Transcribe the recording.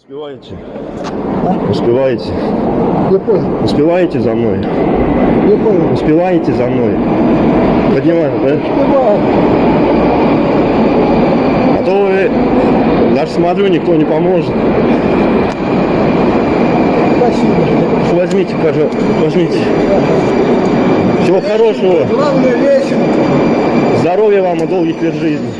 Успеваете? А? Успеваете? Не понял, Успеваете за мной? не понял. Успеваете за мной? Поднимаю, да? Успеваю. А то вы, даже смотрю, никто не поможет. Спасибо. Возьмите, пожалуйста, возьмите. Всего хорошего, Главное лечим. здоровья вам и долгих лет жизни.